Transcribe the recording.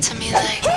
to me like